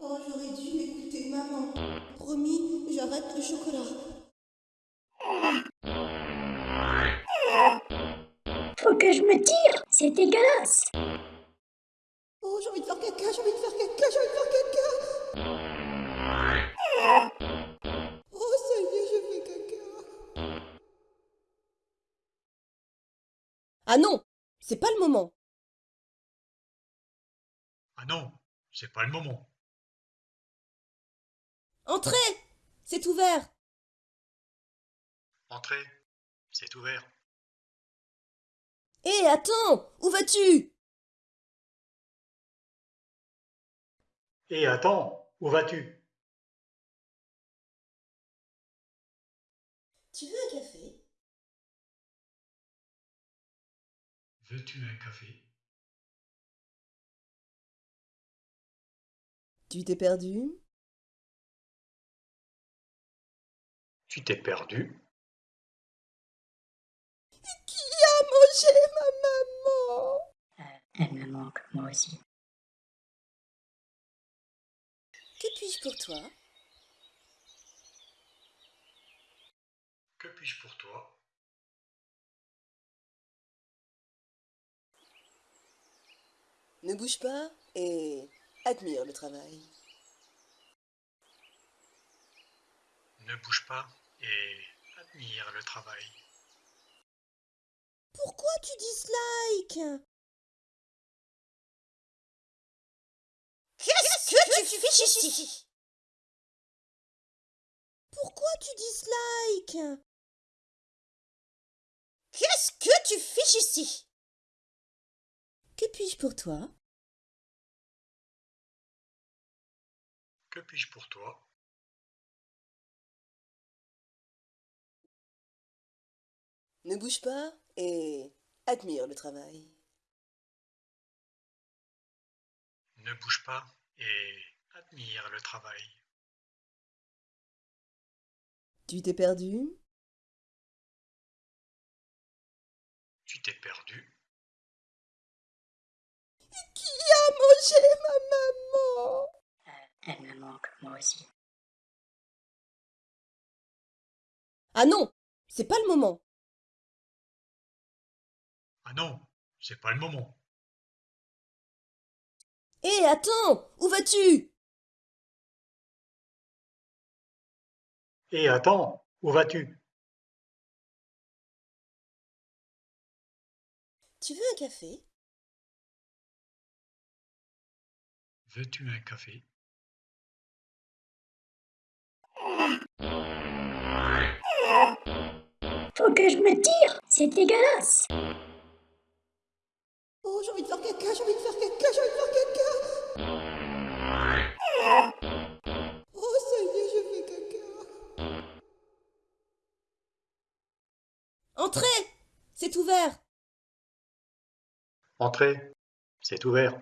Oh, j'aurais dû écouter maman. Promis, j'arrête le chocolat. Faut que je me tire, c'est dégueulasse. Oh, j'ai envie de faire caca, j'ai envie de faire caca, j'ai envie de faire caca. Oh, ça y est, je fais caca. Ah non, c'est pas le moment. Ah non, c'est pas le moment. Entrez! C'est ouvert. Entrez, c'est ouvert. Hé, attends! Où vas-tu? Et attends, où vas-tu? Tu veux un café? Veux-tu un café? Tu t'es perdu? Tu t'es perdu. Qui a mangé ma maman? Euh, elle me manque, moi aussi. Que puis-je pour toi? Que puis-je pour toi? Ne bouge pas et admire le travail. Ne bouge pas et admire le travail. Pourquoi tu dislike Qu'est-ce que tu fiches ici? Pourquoi tu dislike Qu'est-ce que tu fiches ici? Que puis-je pour toi? Que puis-je pour toi? Ne bouge pas et admire le travail. Ne bouge pas et admire le travail. Tu t'es perdu? Tu t'es perdu? Qui a mangé ma maman Euh, elle me manque, moi aussi. Ah non, c'est pas le moment. Ah non, c'est pas le moment. Hé, attends, où vas-tu? Et attends, où vas-tu? Tu veux un café? Veux-tu un café? Faut que je me tire, c'est dégueulasse. Oh, j'ai envie de faire caca, j'ai envie de faire caca, j'ai envie de faire caca. Oh, ça y est, je fais caca. Entrez C'est ouvert. Entrez, c'est ouvert.